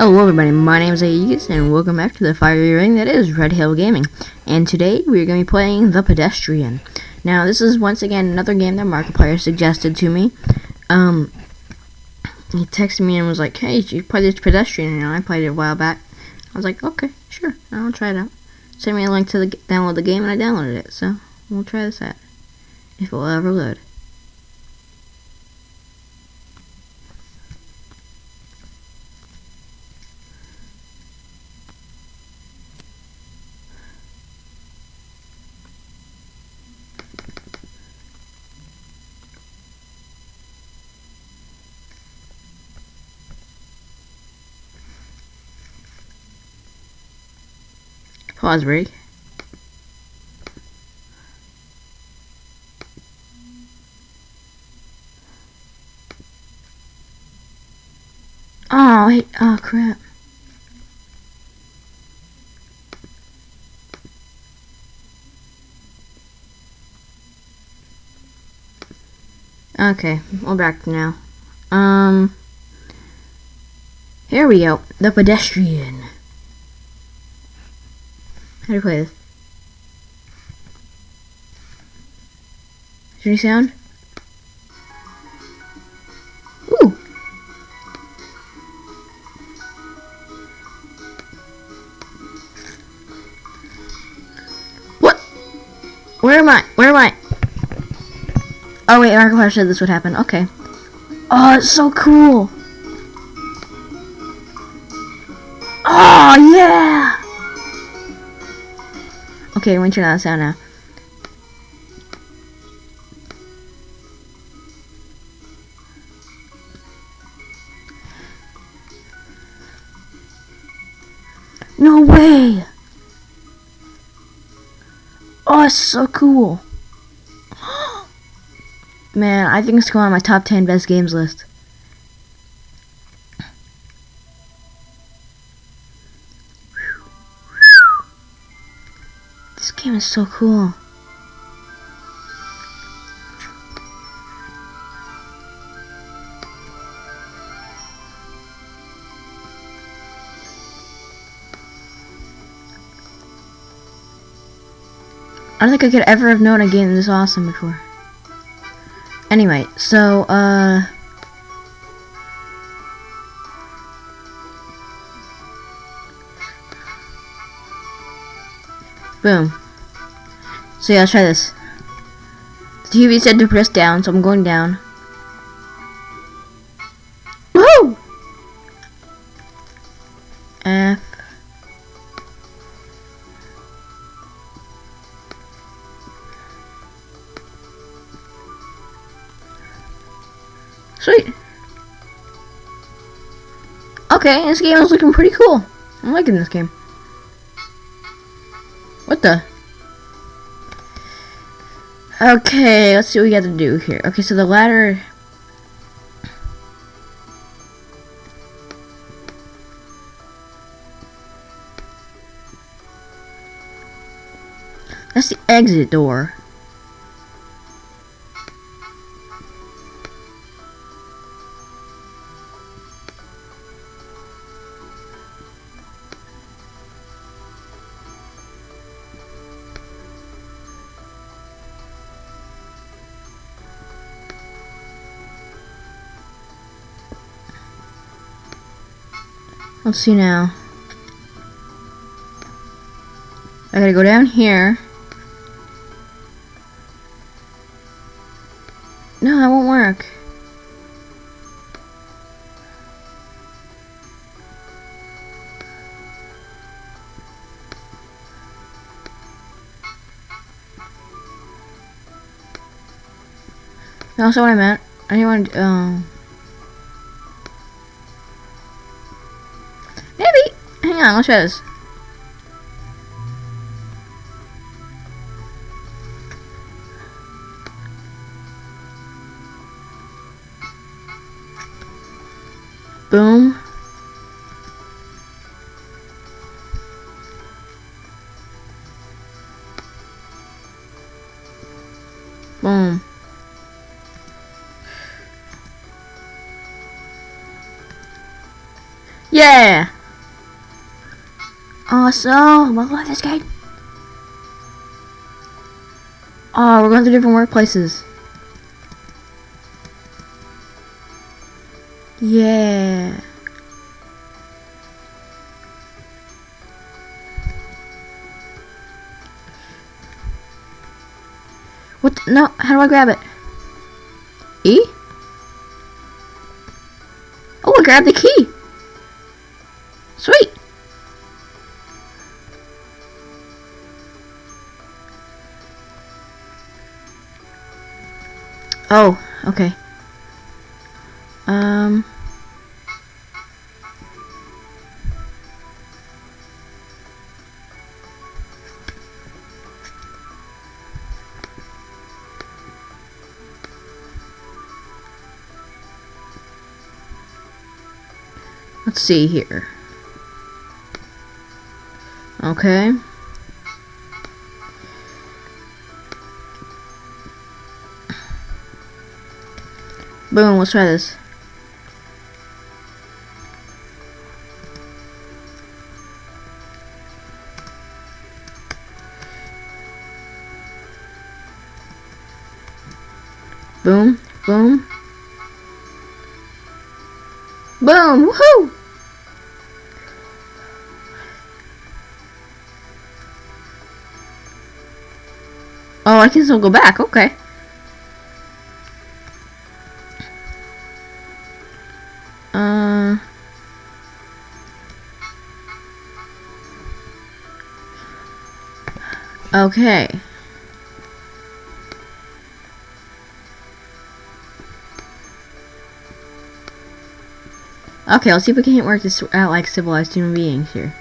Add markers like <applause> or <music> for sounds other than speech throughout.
Hello everybody, my name is Aegis and welcome back to the fiery ring that is Red Hill Gaming. And today we're going to be playing The Pedestrian. Now this is once again another game that Markiplier suggested to me. Um, he texted me and was like, hey, you play this Pedestrian? And I played it a while back. I was like, okay, sure, I'll try it out. Send me a link to the download the game and I downloaded it. So we'll try this out. If it will ever load. Break. Oh, wait. oh crap. Okay, we're back now. Um, here we go. The pedestrian. How do you play this? Is there any sound? Ooh! What? Where am I? Where am I? Oh wait, Markiplier said this would happen. Okay. Oh, it's so cool! Okay, on the sound now. No way! Oh, it's so cool. <gasps> Man, I think it's going on my top 10 best games list. Is so cool. I don't think I could ever have known a game this awesome before. Anyway, so, uh... Boom. So yeah, let's try this. The TV said to press down, so I'm going down. Woo! F. Sweet. Okay, this game is looking pretty cool. I'm liking this game. Okay, let's see what we got to do here. Okay, so the ladder... That's the exit door. Let's see now. I gotta go down here. No, that won't work. That's what I meant. I didn't want to, um... Hang on, try this. Boom. Boom. Yeah! Awesome! I love this game. Oh, we're going to different workplaces. Yeah. What? The, no, how do I grab it? E? Oh, I grabbed the key. Oh, okay. Um... Let's see here. Okay. Boom, let's try this. Boom, boom. Boom, woohoo! Oh, I can still go back, okay. Okay. Okay, let's see if we can't work this out like civilized human beings here.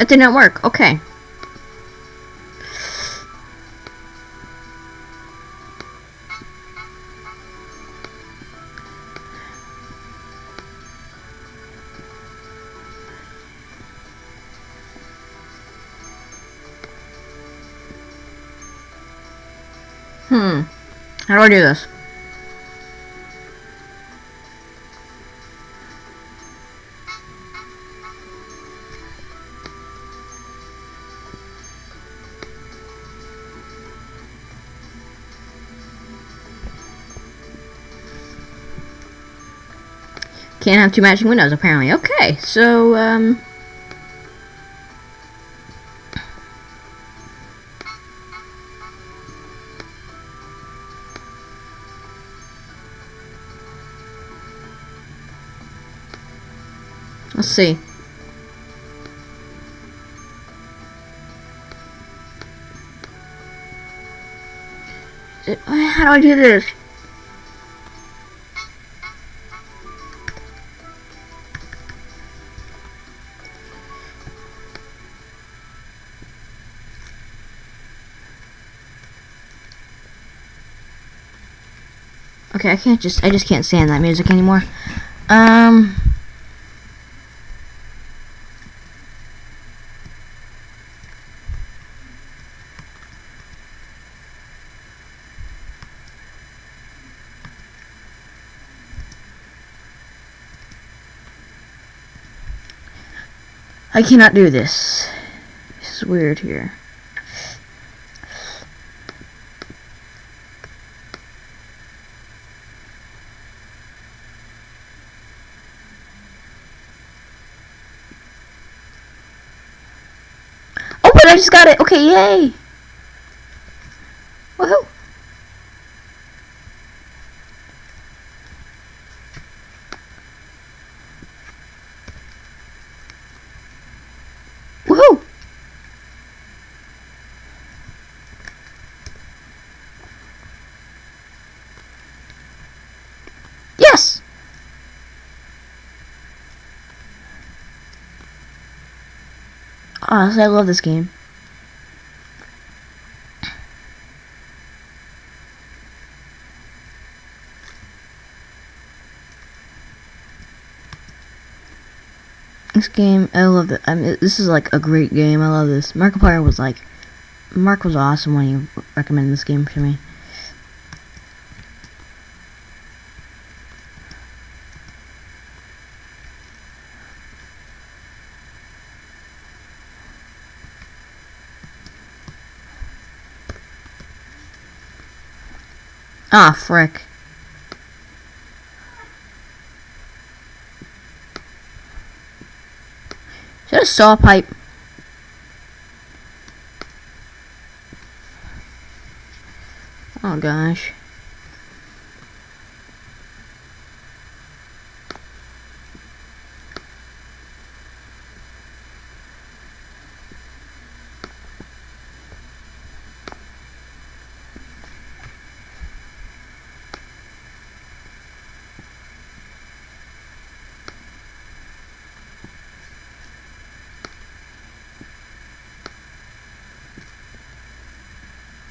That did not work. Okay. Hmm. How do I do this? Can't have two matching windows, apparently. Okay, so, um... Let's see. How do I do this? Okay, I can't just, I just can't stand that music anymore. Um... I cannot do this. This is weird here. Just got it. Okay, yay. Woohoo. Woohoo! Yes! Honestly, I love this game. This game, I love it. I mean, this is like a great game. I love this. Markiplier was like, Mark was awesome when he recommended this game to me. Ah, frick. That a saw pipe? Oh gosh.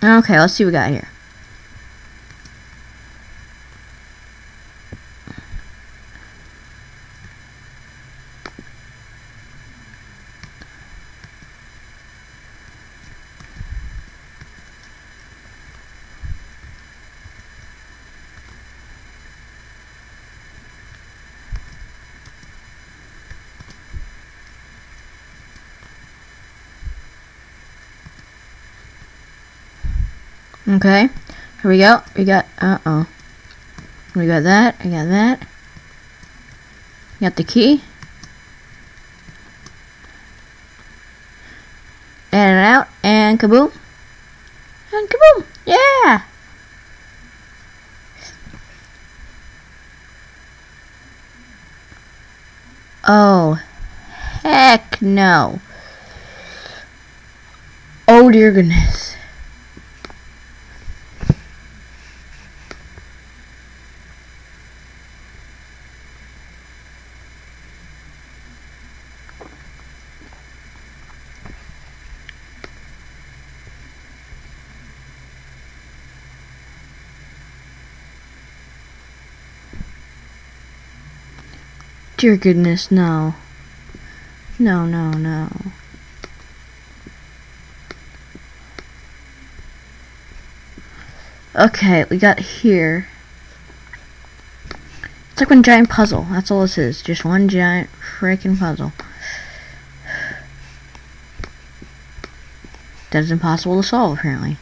Okay, let's see what we got here. Okay, here we go. We got, uh-oh. We got that, I got that. Got the key. And out, and kaboom. And kaboom! Yeah! Oh, heck no. Oh dear goodness. Dear goodness, no. No, no, no. Okay, we got here. It's like one giant puzzle. That's all this is. Just one giant freaking puzzle. That is impossible to solve, apparently.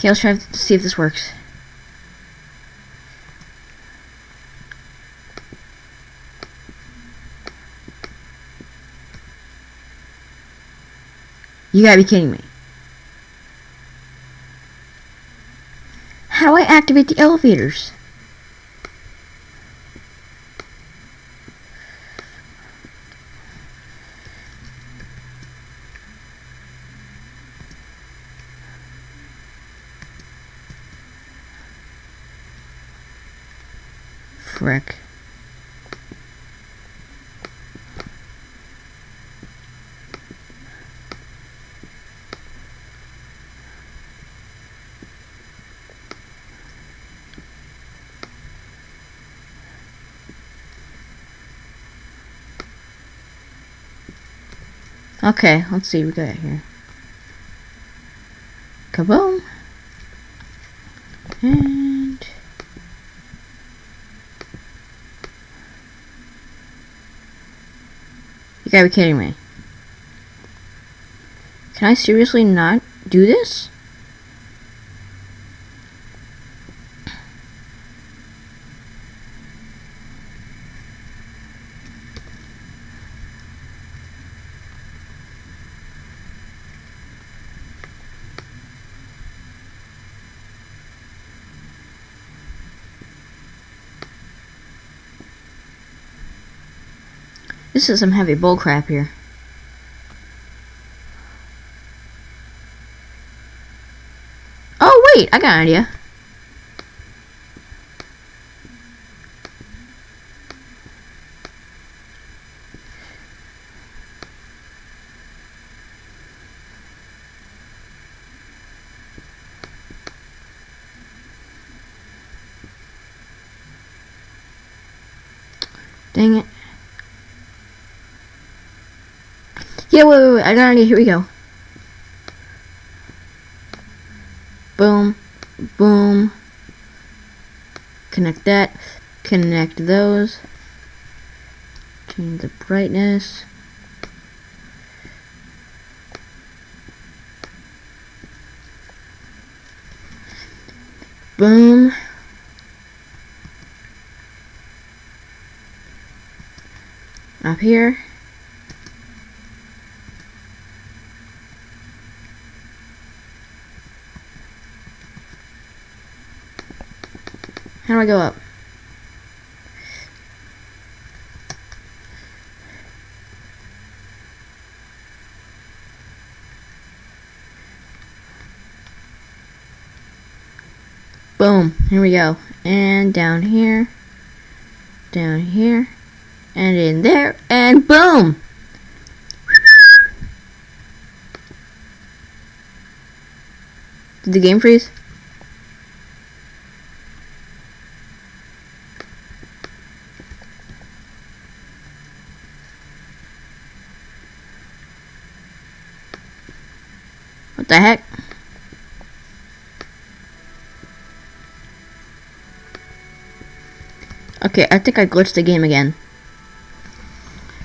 Okay, let's try to see if this works. You gotta be kidding me. How do I activate the elevators? Okay, let's see what we got here. Kaboom! And You gotta be kidding me. Can I seriously not do this? This is some heavy bullcrap here. Oh, wait, I got an idea. Dang it. Wait, wait, wait. I got an idea. Here we go. Boom. Boom. Connect that. Connect those. Change the brightness. Boom. Up here. How do I go up? Boom. Here we go. And down here. Down here. And in there. And boom! Did the game freeze? Okay, I think I glitched the game again.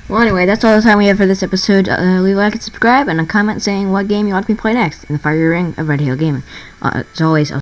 Well, anyway, that's all the time we have for this episode. Uh, leave a like and subscribe, and a comment saying what game you want me to play next in the Fiery Ring of Red Hill Gaming. Uh, as always, I'll